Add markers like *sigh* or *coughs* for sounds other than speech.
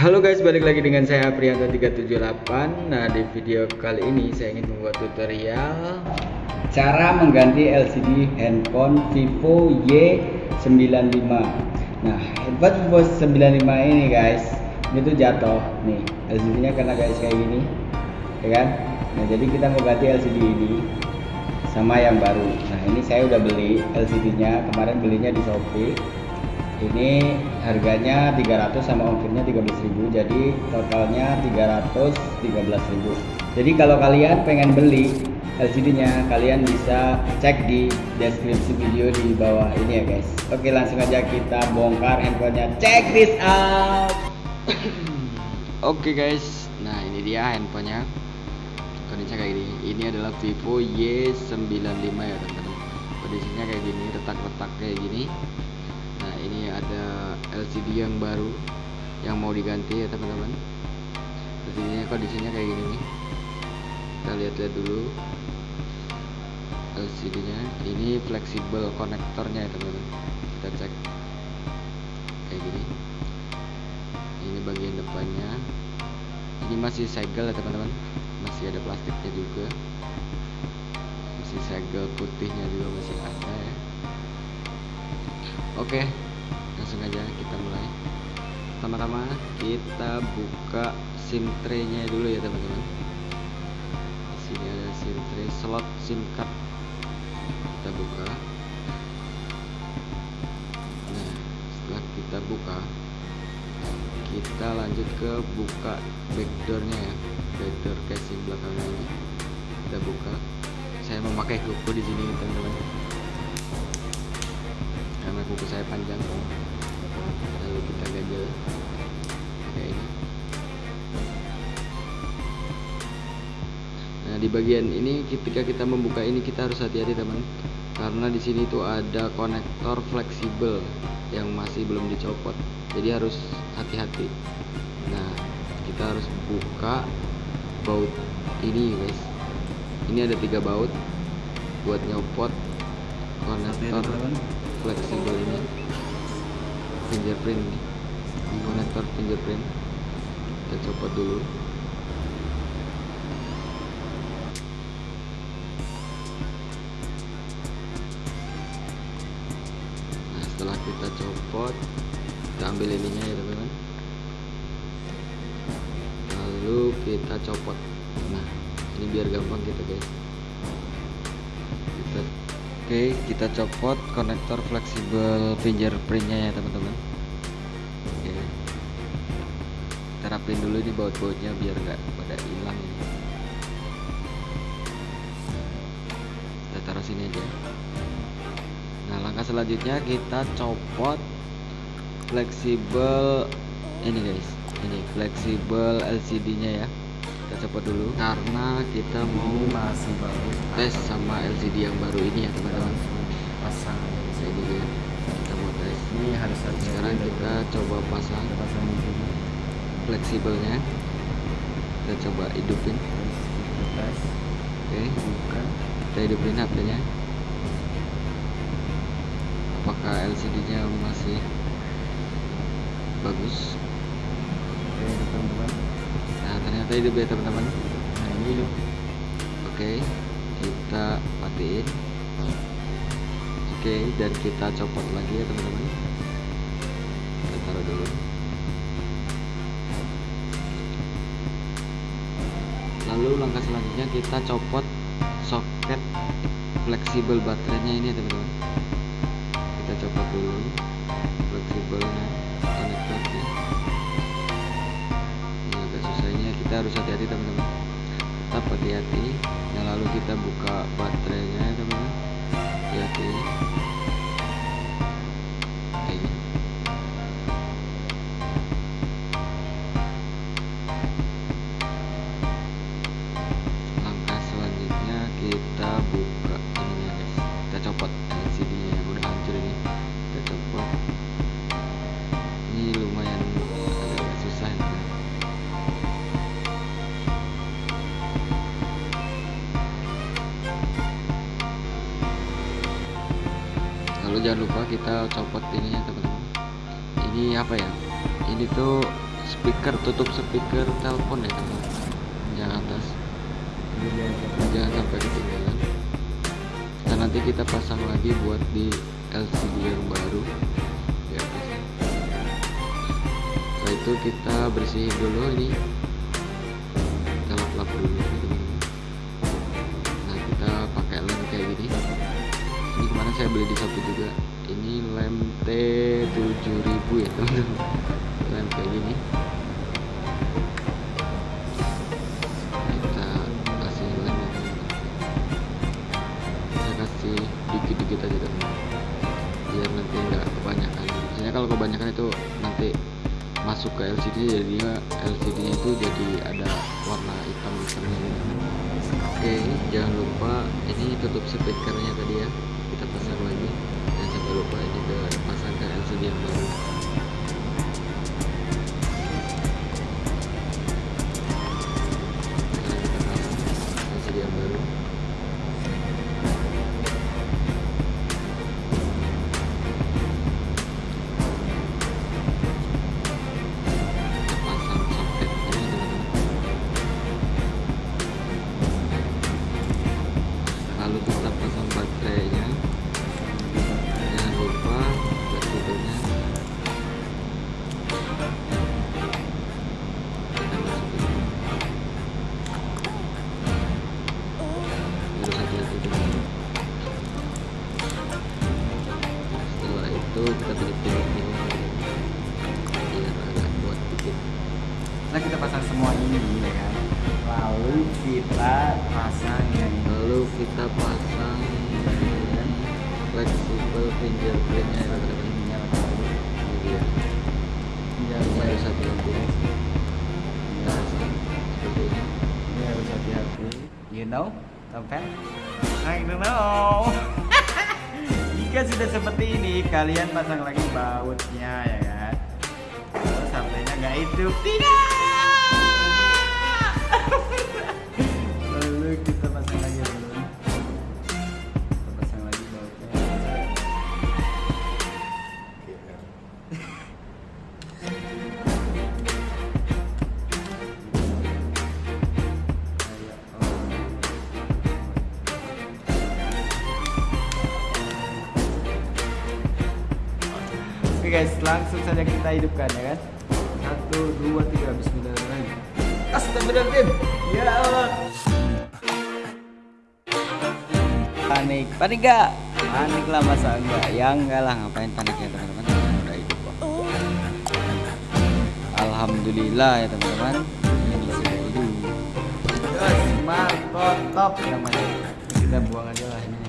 Halo guys, balik lagi dengan saya Prianto 378. Nah, di video kali ini saya ingin membuat tutorial cara mengganti LCD handphone Vivo Y95. Nah, handphone Vivo 95 ini guys, ini tuh jatuh nih. LCD-nya karena guys kayak gini. Ya kan? Nah, jadi kita mau ganti LCD ini sama yang baru. Nah, ini saya udah beli LCD-nya, kemarin belinya di Shopee ini harganya 300 sama ongkirnya 13.000 jadi totalnya 313.000 jadi kalau kalian pengen beli LCD nya kalian bisa cek di deskripsi video di bawah ini ya guys. Oke langsung aja kita bongkar handphonenya. Check this out. *coughs* Oke guys. Nah ini dia handphonenya. Kondisinya kayak gini. Ini adalah Vivo Y95 ya teman-teman. Kondisinya kayak gini retak-retak kayak gini ada LCD yang baru yang mau diganti ya teman-teman. LCD nya kondisinya kayak gini. Nih kita lihat-lihat dulu LCD nya ini fleksibel konektornya ya teman-teman. Kita cek kayak gini. Ini bagian depannya. Ini masih segel ya teman-teman. Masih ada plastiknya juga. Masih segel putihnya juga masih ada ya. Oke, langsung aja kita mulai. Pertama-tama kita buka SIM tray-nya dulu ya teman-teman. Sini ada SIM tray slot SIM card. Kita buka. Nah, setelah kita buka, kita lanjut ke buka backdoornya ya, backdoor casing belakangnya ini. Kita buka. Saya memakai kuku di sini teman-teman karena kuku saya panjang lalu kita ganjel kayak ini. Nah di bagian ini ketika kita membuka ini kita harus hati-hati teman. Karena di sini tuh ada konektor fleksibel yang masih belum dicopot. Jadi harus hati-hati. Nah kita harus buka baut ini guys. Ini ada tiga baut buat nyopot konektor fleksibel ini fingerprint konektor fingerprint. Kita copot dulu. Nah setelah kita copot kita ambil ininya ya teman-teman. Lalu kita copot. Nah ini biar gampang gitu guys. Kita oke kita copot konektor fleksibel fingerprintnya ya teman-teman. Oke. Kita rapin dulu ini baut-bautnya biar nggak pada hilang ini. Kita taruh sini aja. Nah langkah selanjutnya kita copot fleksibel ini guys. Ini fleksibel LCD nya ya kita copot dulu karena kita mau masih bagus tes sama LCD yang baru ini ya teman-teman. Pasang. Ini dia kita mau tes. Ini harus sekarang kita coba pasang fleksibelnya. Kita coba hidupin oke. Kita hidupin HP nya apakah LCD nya masih bagus? Oke teman-teman nah ternyata hidup ya teman-teman. Nah ini hidup oke kita matiin. Oke dan kita copot lagi ya teman-teman. Kita taruh dulu. Lalu langkah selanjutnya kita copot soket fleksibel baterainya ini ya teman-teman. Kita copot dulu fleksibelnya kita harus hati-hati teman-teman. Tetap hati-hati. Nah lalu kita buka baterainya ya teman-teman. Hati-hati lalu jangan lupa kita copot ininya teman-teman. Ini apa ya? Ini tuh speaker tutup speaker telepon ya teman-teman. Yang atas. Jangan sampai jangan ketinggalan. Dan nanti kita pasang lagi buat di LCD yang baru. Atas setelah itu kita bersihin dulu ini kemarin saya beli di Shopee juga. Ini lem T7000 ya teman-teman. Lem kayak gini. Kita kasih lem ya teman-teman saya kasih dikit-dikit aja teman biar nanti nggak kebanyakan. Biasanya kalau kebanyakan itu nanti masuk ke LCD jadinya LCD itu jadi ada warna hitam gitu oke jangan lupa ini tutup speakernya tadi ya jangan kita pasang semua ini ya kan? Lalu kita pasang yang lalu kita pasang flexible fingerprintnya ya teman-teman ininya. Ini dia Jangan ini harus ya, hati-hati. Kita pasang seperti ini ini harus hati-hati. You know, Tompen? I don't know. *laughs* Jika sudah seperti ini, kalian pasang lagi bautnya ya kan? Terus HP-nya nggak hidup. Tidak Oh. Oke guys, langsung saja kita hidupkan ya kan. Satu, dua, tiga, Bismillahirrahmanirrahim. Astagfirullahaladzim. Ya Allah. Panik, panik gak? Panik lah masa enggak? Ya enggak lah, ngapain panik ya teman-teman? Udah hidup kok. Alhamdulillah ya teman-teman. Ini sudah hidup. Yes, mantap. Kita buang aja lah ini.